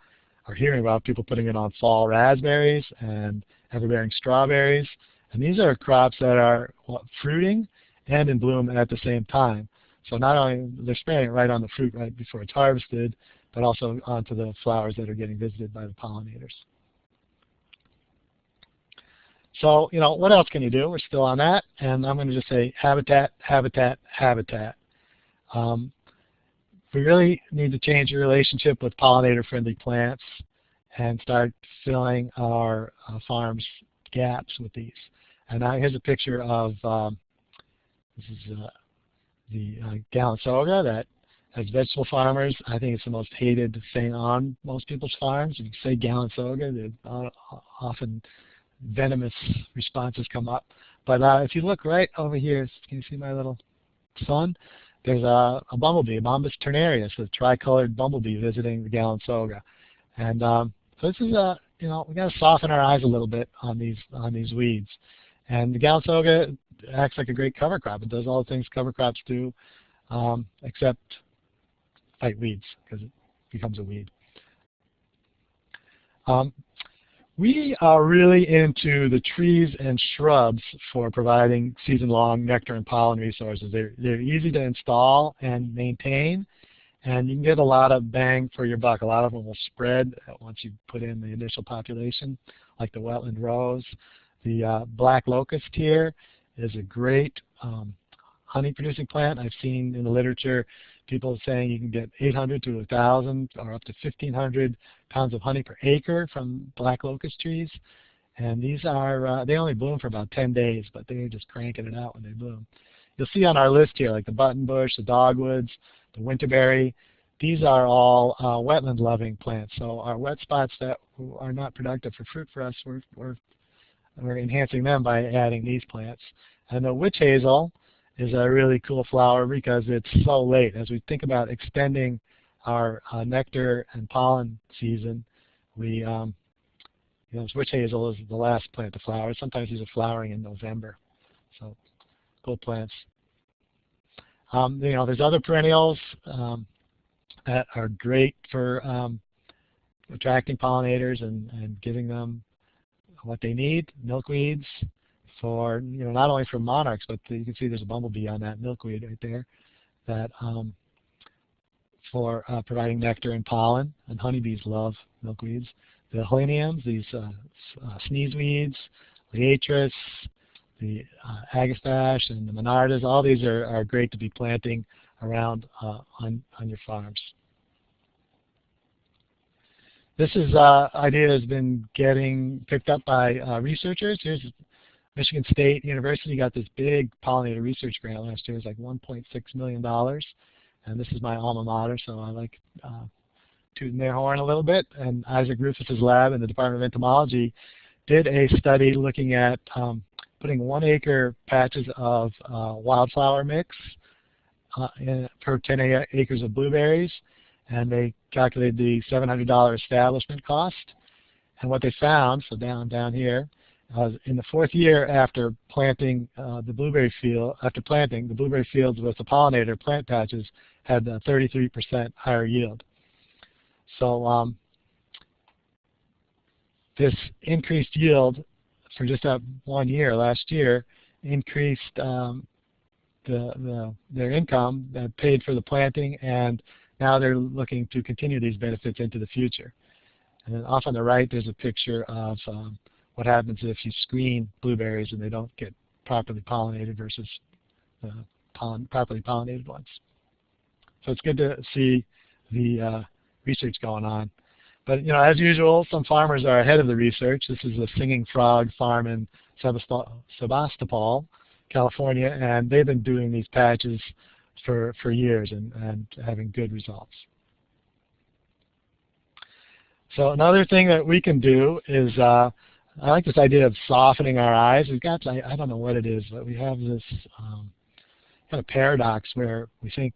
or hearing about people putting it on fall raspberries and everbearing strawberries. And these are crops that are fruiting and in bloom at the same time. So not only they're spraying it right on the fruit right before it's harvested, but also onto the flowers that are getting visited by the pollinators. So, you know, what else can you do? We're still on that, and I'm going to just say habitat, habitat, habitat. Um, we really need to change your relationship with pollinator-friendly plants and start filling our uh, farms gaps with these. And now here's a picture of, um, this is uh, the uh, that as vegetable farmers, I think it's the most hated thing on most people's farms. If you say Galinsoga, uh, often venomous responses come up. But uh, if you look right over here, can you see my little sun? There's a, a bumblebee, a Bombus ternarius, a tricolored bumblebee visiting the Galinsoga. And um, so this is a, you know, we got to soften our eyes a little bit on these on these weeds. And the Galinsoga acts like a great cover crop. It does all the things cover crops do, um, except fight weeds because it becomes a weed. Um, we are really into the trees and shrubs for providing season-long nectar and pollen resources. They're, they're easy to install and maintain, and you can get a lot of bang for your buck. A lot of them will spread once you put in the initial population, like the wetland rose. The uh, black locust here is a great um, honey-producing plant. I've seen in the literature people saying you can get 800 to 1,000 or up to 1,500 pounds of honey per acre from black locust trees. And these are, uh, they only bloom for about 10 days, but they're just cranking it out when they bloom. You'll see on our list here, like the buttonbush, the dogwoods, the winterberry, these are all uh, wetland-loving plants. So our wet spots that are not productive for fruit for us, we're, we're, we're enhancing them by adding these plants. And the witch hazel is a really cool flower because it's so late. As we think about extending our uh, nectar and pollen season, we, um, you know, witch hazel is the last plant to flower. Sometimes these are flowering in November. So cool plants. Um, you know, there's other perennials um, that are great for um, attracting pollinators and, and giving them what they need. Milkweeds, for, you know, not only for monarchs, but you can see there's a bumblebee on that milkweed right there that um, for uh, providing nectar and pollen, and honeybees love milkweeds. the heleniums, these uh, uh, sneeze weeds, liatris, the uh, agastache, and the monardas. All these are, are great to be planting around uh, on, on your farms. This is uh, idea has been getting picked up by uh, researchers. Here's Michigan State University got this big pollinator research grant last year. It was like $1.6 million. And this is my alma mater, so I like uh, tooting their horn a little bit. And Isaac Rufus's lab in the Department of Entomology did a study looking at um, putting one acre patches of uh, wildflower mix uh, in, per 10 acres of blueberries. And they calculated the $700 establishment cost. And what they found, so down down here, uh, in the fourth year after planting uh, the blueberry field, after planting the blueberry fields with the pollinator plant patches had a 33% higher yield. So um, this increased yield for just that one year last year increased um, the, the, their income that paid for the planting and now they're looking to continue these benefits into the future. And then off on the right there's a picture of um, what happens if you screen blueberries and they don't get properly pollinated versus uh, pollen, properly pollinated ones. So it's good to see the uh, research going on. But you know, as usual, some farmers are ahead of the research. This is a singing frog farm in Sebastopol, California, and they've been doing these patches for, for years and, and having good results. So another thing that we can do is, uh, I like this idea of softening our eyes. We've got, I, I don't know what it is, but we have this um, kind of paradox where we think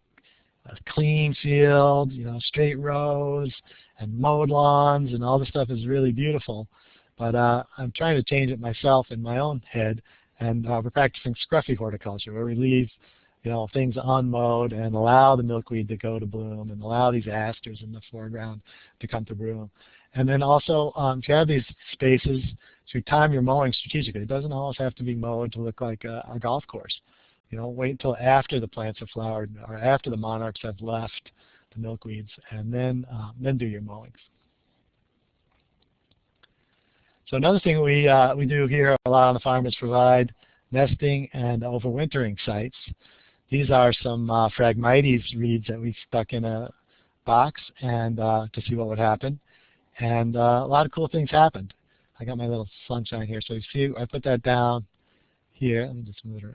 a clean field, you know, straight rows and mowed lawns and all this stuff is really beautiful. But uh, I'm trying to change it myself in my own head, and uh, we're practicing scruffy horticulture, where we leave, you know, things unmowed and allow the milkweed to go to bloom and allow these asters in the foreground to come to bloom. And then also, um, if you have these spaces, to time your mowing strategically. It doesn't always have to be mowed to look like a, a golf course. You know, wait until after the plants have flowered or after the monarchs have left the milkweeds, and then uh, then do your mowings. So another thing we uh, we do here a lot on the farm is provide nesting and overwintering sites. These are some uh, Phragmites reeds that we stuck in a box and uh, to see what would happen. And uh, a lot of cool things happened. I got my little sunshine here. So you see, I put that down here. Let me just move it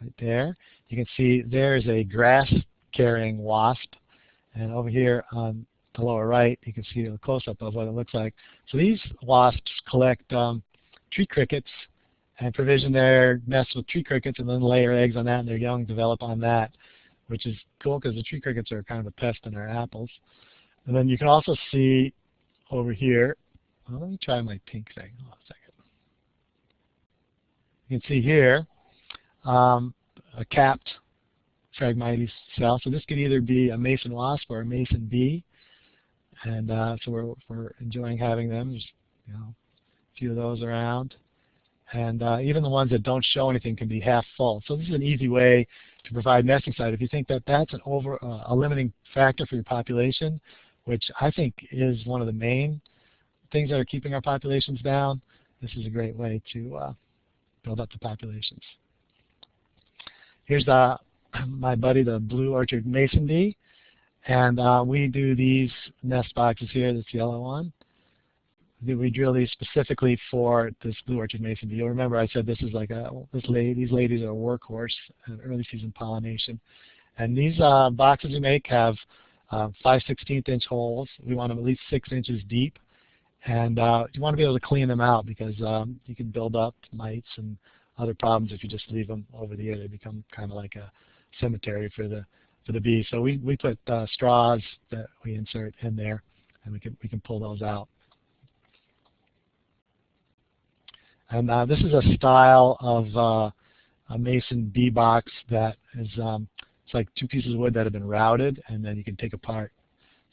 right there. You can see there is a grass-carrying wasp. And over here on the lower right, you can see a close-up of what it looks like. So these wasps collect um, tree crickets and provision their nests with tree crickets and then lay their eggs on that and their young develop on that, which is cool because the tree crickets are kind of a pest in our apples. And then you can also see over here, well, let me try my pink thing. Hold on a second. You can see here, um, a capped Phragmites cell. So this could either be a mason wasp or a mason bee. And uh, so we're, we're enjoying having them. There's you know, a few of those around. And uh, even the ones that don't show anything can be half full. So this is an easy way to provide nesting site. If you think that that's an over, uh, a limiting factor for your population, which I think is one of the main things that are keeping our populations down, this is a great way to uh, build up the populations. Here's uh, [CLEARS THROAT] my buddy, the blue orchard mason bee. And uh, we do these nest boxes here, this yellow one. We drill these specifically for this blue orchard mason bee. You'll remember I said this is like a, this lady, these ladies are a workhorse in early season pollination. And these uh, boxes we make have uh, 5 16th inch holes. We want them at least 6 inches deep. And uh, you want to be able to clean them out because um, you can build up mites and other problems if you just leave them over the year. They become kind of like a cemetery for the for the bees. So we we put uh, straws that we insert in there, and we can we can pull those out. And uh, this is a style of uh, a mason bee box that is um, it's like two pieces of wood that have been routed, and then you can take apart.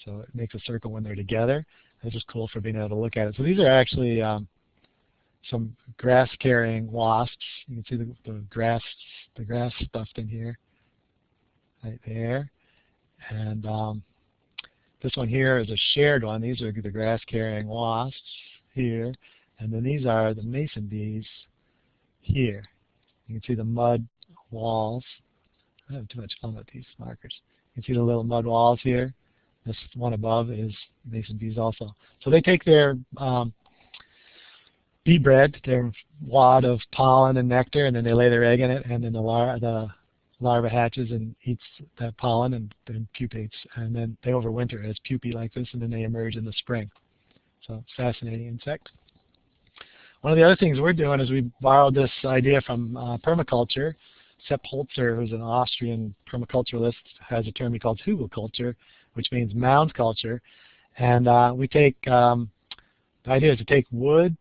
So it makes a circle when they're together. It's just cool for being able to look at it. So these are actually um, some grass-carrying wasps. You can see the, the grass, the grass stuffed in here, right there. And um, this one here is a shared one. These are the grass-carrying wasps here. And then these are the mason bees here. You can see the mud walls. I have too much fun with these markers. You can see the little mud walls here. This one above is mason bees also. So they take their um, bee bread, their wad of pollen and nectar, and then they lay their egg in it, and then the, lar the larva hatches and eats that pollen and then pupates. And then they overwinter as pupae like this, and then they emerge in the spring. So fascinating insect. One of the other things we're doing is we borrowed this idea from uh, permaculture. Sepp Holzer, who's an Austrian permaculturalist, has a term he calls hugelkultur, which means mound culture. And uh, we take, um, the idea is to take wood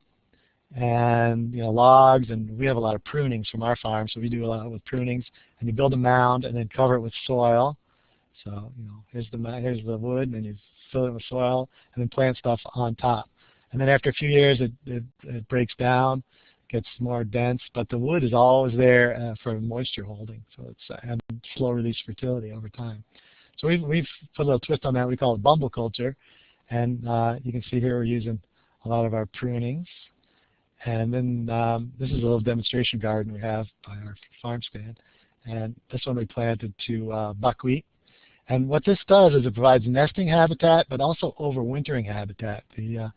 and you know logs, and we have a lot of prunings from our farm, so we do a lot with prunings. And you build a mound and then cover it with soil. So you know, here's the here's the wood, and then you fill it with soil, and then plant stuff on top. And then after a few years, it, it, it breaks down, gets more dense, but the wood is always there uh, for moisture holding. So it's uh, slow release fertility over time. So we've, we've put a little twist on that. We call it bumble culture. And uh, you can see here we're using a lot of our prunings. And then um, this is a little demonstration garden we have by our farm stand. And this one we planted to uh, buckwheat. And what this does is it provides nesting habitat, but also overwintering habitat. The, uh,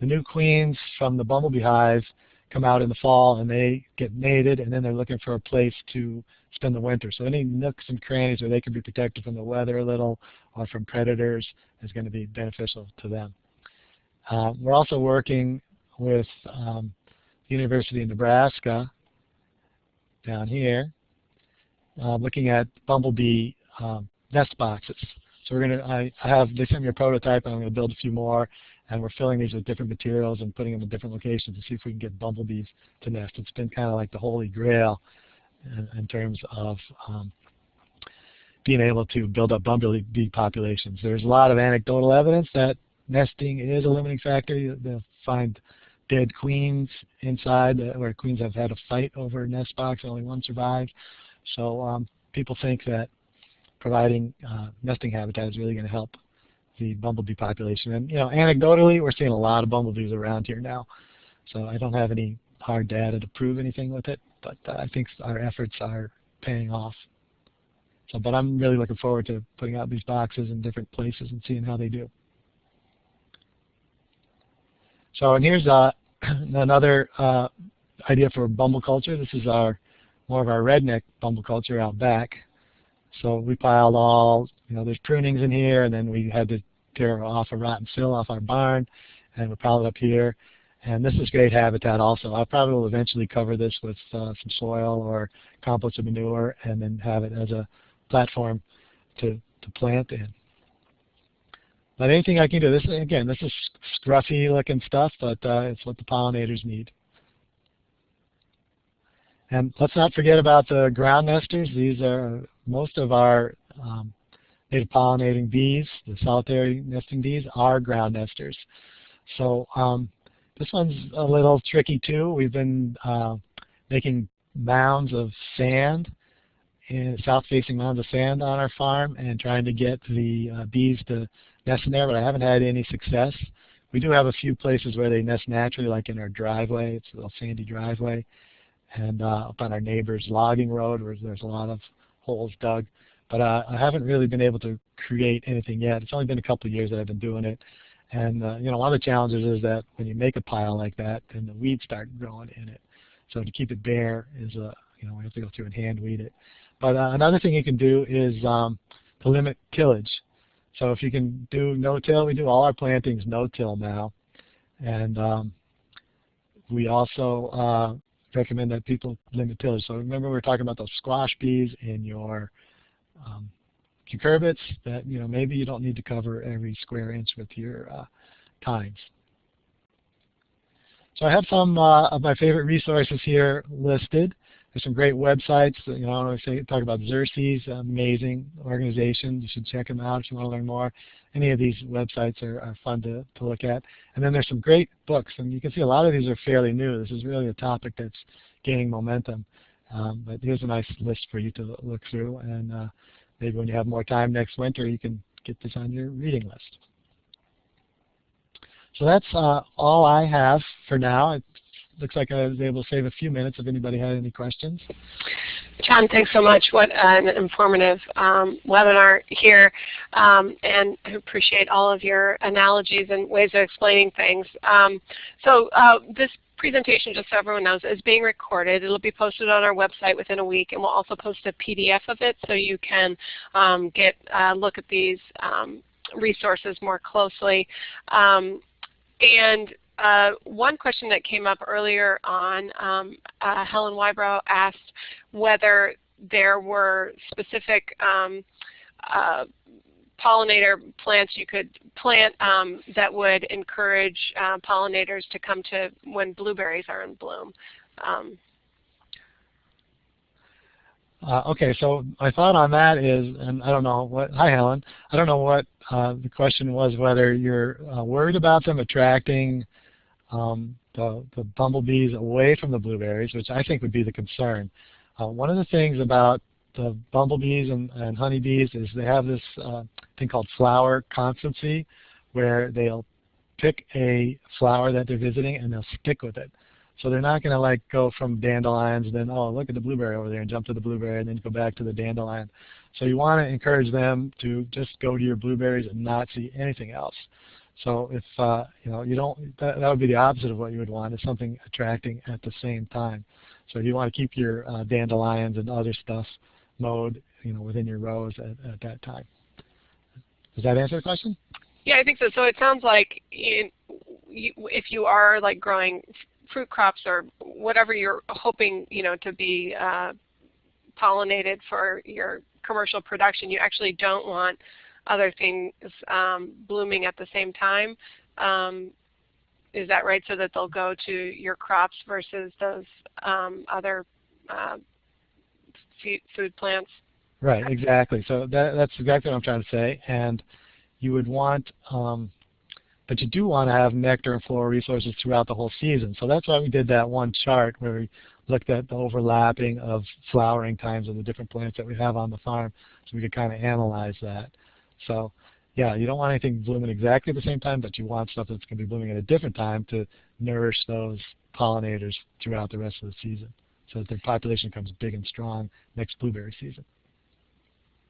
the new queens from the bumblebee hive come out in the fall and they get mated and then they're looking for a place to spend the winter. So any nooks and crannies where they can be protected from the weather a little or from predators is going to be beneficial to them. Uh, we're also working with um, the University of Nebraska down here uh, looking at bumblebee um, nest boxes. So we're going to, I, I have, they sent me a prototype and I'm going to build a few more and we're filling these with different materials and putting them in different locations to see if we can get bumblebees to nest. It's been kind of like the holy grail in, in terms of um, being able to build up bumblebee populations. There's a lot of anecdotal evidence that nesting is a limiting factor. They'll find dead queens inside where queens have had a fight over a nest box, only one survived. So um, people think that providing uh, nesting habitat is really going to help the bumblebee population. And you know, anecdotally, we're seeing a lot of bumblebees around here now. So I don't have any hard data to prove anything with it, but uh, I think our efforts are paying off. So, but I'm really looking forward to putting out these boxes in different places and seeing how they do. So, and here's uh, [CLEARS THROAT] another uh, idea for bumble culture. This is our more of our redneck bumble culture out back. So we piled all, you know, there's prunings in here, and then we had to tear off a rotten sill off our barn, and we piled up here. And this is great habitat also. I probably will eventually cover this with uh, some soil or compost or manure and then have it as a platform to, to plant in. But anything I can do, this again, this is scruffy looking stuff, but uh, it's what the pollinators need. And let's not forget about the ground nesters. These are most of our um, native pollinating bees, the solitary nesting bees, are ground nesters. So um, this one's a little tricky too. We've been uh, making mounds of sand, south-facing mounds of sand on our farm and trying to get the uh, bees to nest in there, but I haven't had any success. We do have a few places where they nest naturally, like in our driveway. It's a little sandy driveway. And uh, up on our neighbor's logging road where there's a lot of holes dug. But uh, I haven't really been able to create anything yet. It's only been a couple of years that I've been doing it. And uh, you know, one of the challenges is that when you make a pile like that, then the weeds start growing in it. So to keep it bare is a, uh, you know, we have to go through and hand weed it. But uh, another thing you can do is um, to limit tillage. So if you can do no-till, we do all our plantings no-till now. And um, we also uh, recommend that people limit tillage. So remember we were talking about those squash bees in your um, cucurbits that you know maybe you don't need to cover every square inch with your uh. So I have some uh, of my favorite resources here listed. There's some great websites. You know, I want to say, talk about Xerces, amazing organization. You should check them out if you want to learn more. Any of these websites are, are fun to, to look at. And then there's some great books, and you can see a lot of these are fairly new. This is really a topic that's gaining momentum. Um, but here's a nice list for you to look through, and uh, maybe when you have more time next winter, you can get this on your reading list. So that's uh, all I have for now. It looks like I was able to save a few minutes if anybody had any questions. John, thanks so much. What an informative um, webinar here, um, and I appreciate all of your analogies and ways of explaining things. Um, so uh, this presentation, just so everyone knows, is being recorded. It will be posted on our website within a week, and we'll also post a PDF of it so you can um, get a look at these um, resources more closely. Um, and uh, one question that came up earlier on, um, uh, Helen Whybrow asked whether there were specific um, uh, pollinator plants you could plant um, that would encourage uh, pollinators to come to when blueberries are in bloom. Um, uh, okay, so my thought on that is, and I don't know what, hi Helen, I don't know what uh, the question was, whether you're uh, worried about them attracting um, the, the bumblebees away from the blueberries, which I think would be the concern. Uh, one of the things about the bumblebees and, and honeybees is they have this uh, thing called flower constancy, where they'll pick a flower that they're visiting and they'll stick with it. So they're not going to like go from dandelions and then, oh, look at the blueberry over there and jump to the blueberry and then go back to the dandelion. So you want to encourage them to just go to your blueberries and not see anything else. So if uh, you know you don't, that, that would be the opposite of what you would want is something attracting at the same time. So you want to keep your uh, dandelions and other stuff mowed, you know, within your rows at, at that time. Does that answer the question? Yeah, I think so. So it sounds like you, if you are like growing fruit crops or whatever you're hoping, you know, to be uh, pollinated for your commercial production, you actually don't want other things um, blooming at the same time. Um, is that right? So that they'll go to your crops versus those um, other uh, food plants? Right, exactly. So that, that's exactly what I'm trying to say. And you would want, um, but you do want to have nectar and floral resources throughout the whole season. So that's why we did that one chart where we looked at the overlapping of flowering times of the different plants that we have on the farm so we could kind of analyze that. So yeah, you don't want anything blooming exactly at the same time, but you want stuff that's going to be blooming at a different time to nourish those pollinators throughout the rest of the season so that their population becomes big and strong next blueberry season.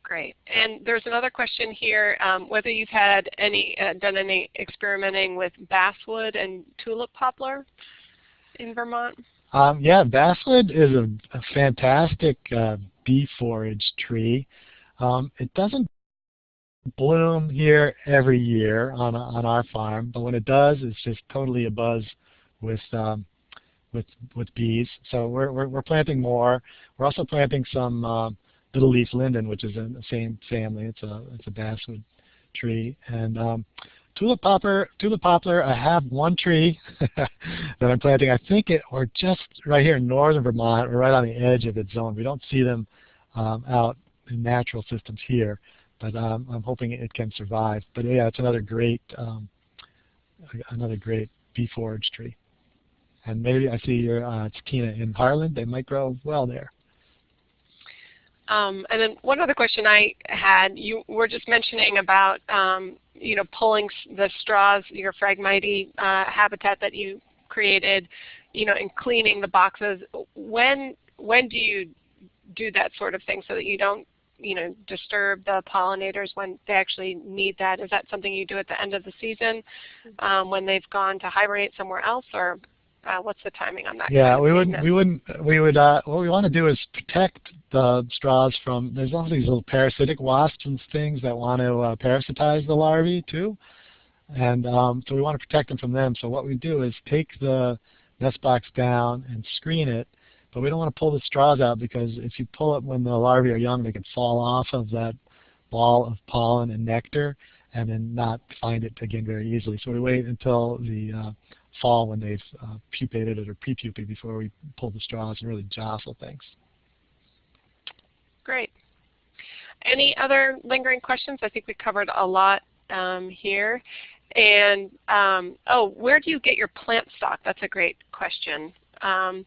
Great. And there's another question here, um, whether you've had any uh, done any experimenting with basswood and tulip poplar in Vermont? Um, yeah, basswood is a, a fantastic uh, bee forage tree. Um, it doesn't bloom here every year on, on our farm, but when it does, it's just totally a buzz with um, with with bees. So we're we're, we're planting more. We're also planting some uh, little leaf linden, which is in the same family. It's a it's a basswood tree. And um, tulip poplar, tulip poplar. I have one tree [LAUGHS] that I'm planting. I think it or just right here in northern Vermont, or right on the edge of its zone. We don't see them um, out in natural systems here, but um, I'm hoping it can survive. But yeah, it's another great um, another great bee forage tree. And maybe I see your uh, Tina in Harlan. They might grow well there. Um, and then one other question I had, you were just mentioning about um, you know pulling the straws, your Phragmite uh, habitat that you created, you know, and cleaning the boxes. When when do you do that sort of thing so that you don't you know disturb the pollinators when they actually need that? Is that something you do at the end of the season um, when they've gone to hibernate somewhere else, or uh, what's the timing on that? Yeah, we wouldn't. We wouldn't. We would. Uh, what we want to do is protect the straws from. There's all these little parasitic wasps and things that want to uh, parasitize the larvae too, and um, so we want to protect them from them. So what we do is take the nest box down and screen it, but we don't want to pull the straws out because if you pull it when the larvae are young, they can fall off of that ball of pollen and nectar and then not find it again very easily. So we wait until the uh, fall when they've uh, pupated it or pre-pupated before we pull the straws and really jostle things. Great. Any other lingering questions? I think we covered a lot um, here. And um, oh, where do you get your plant stock? That's a great question. Um,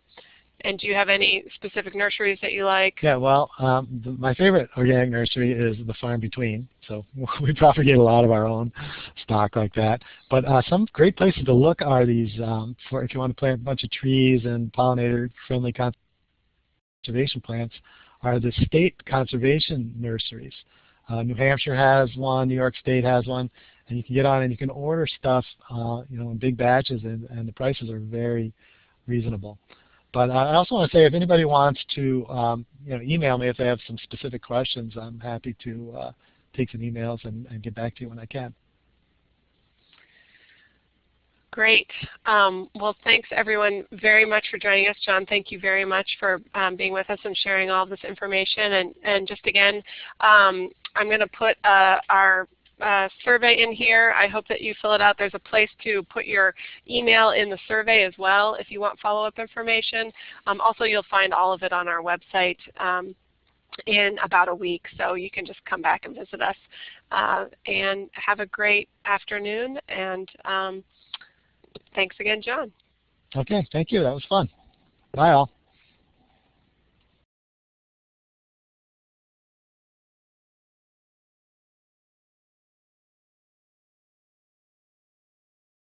And do you have any specific nurseries that you like? Yeah, well, um, the, my favorite organic nursery is the Farm Between. So [LAUGHS] we propagate a lot of our own stock like that. But uh, some great places to look are these um, for if you want to plant a bunch of trees and pollinator-friendly conservation plants are the state conservation nurseries. Uh, New Hampshire has one, New York State has one, and you can get on and you can order stuff, uh, you know, in big batches, and, and the prices are very reasonable. But I also want to say if anybody wants to um, you know, email me if they have some specific questions, I'm happy to uh, take some emails and, and, get back to you when I can. Great. Um, well, thanks everyone very much for joining us. John, thank you very much for um, being with us and sharing all this information. And, and just again, um, I'm going to put uh, our uh, survey in here. I hope that you fill it out. There's a place to put your email in the survey as well if you want follow-up information. Um, also, you'll find all of it on our website um, in about a week, so you can just come back and visit us. Uh, and have a great afternoon, and um, thanks again, John. Okay, thank you. That was fun. Bye all.